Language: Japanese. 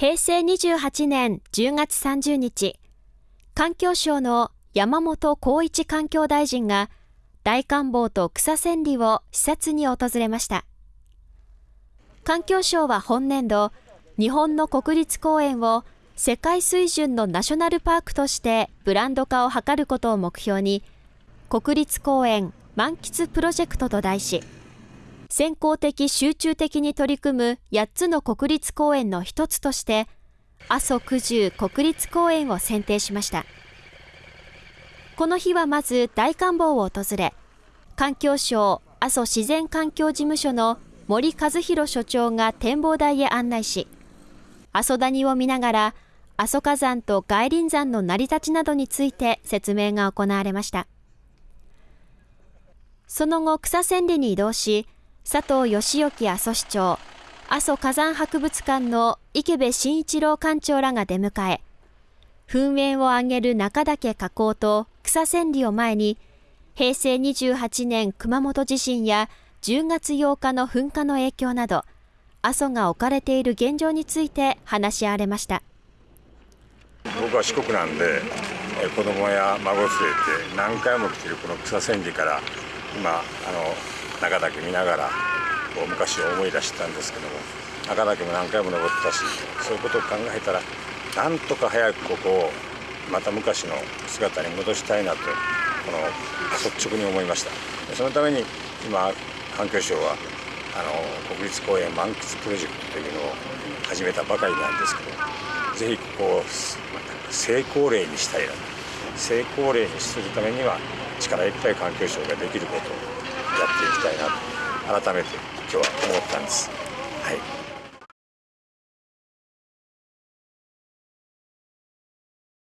平成28年10月30日、環境省の山本光一環境大臣が大観望と草千里を視察に訪れました。環境省は本年度、日本の国立公園を世界水準のナショナルパークとしてブランド化を図ることを目標に、国立公園満喫プロジェクトと題し、先行的集中的に取り組む8つの国立公園の一つとして、阿蘇九十国立公園を選定しました。この日はまず大観望を訪れ、環境省阿蘇自然環境事務所の森和弘所長が展望台へ案内し、阿蘇谷を見ながら、阿蘇火山と外輪山の成り立ちなどについて説明が行われました。その後、草千里に移動し、佐藤義興阿蘇市長、阿蘇火山博物館の池部慎一郎館長らが出迎え、噴煙を上げる中岳火口と草千里を前に、平成28年熊本地震や10月8日の噴火の影響など、阿蘇が置かれている現状について話し合われました。僕は四国なんで子供や孫連れて何回も来てるこの草千里から今あの中岳見ながらこう昔を思い出したんですけども中岳も何回も登ったしそういうことを考えたらなんとか早くここをまた昔の姿に戻したいなとこの率直に思いました。そのために今環境省はあの国立公園満喫プロジェクトというのを始めたばかりなんですけどぜひここを成功例にしたいなと。成功例にするためには力いっぱい環境省ができることをやっていきたいなと改めて今日は思ったんです。はい